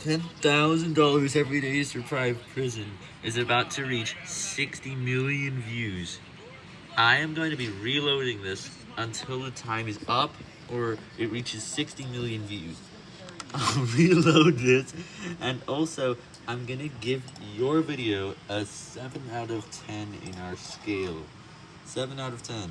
$10,000 every day survive prison is about to reach 60 million views. I am going to be reloading this until the time is up or it reaches 60 million views. I'll reload this and also I'm gonna give your video a 7 out of 10 in our scale. 7 out of 10.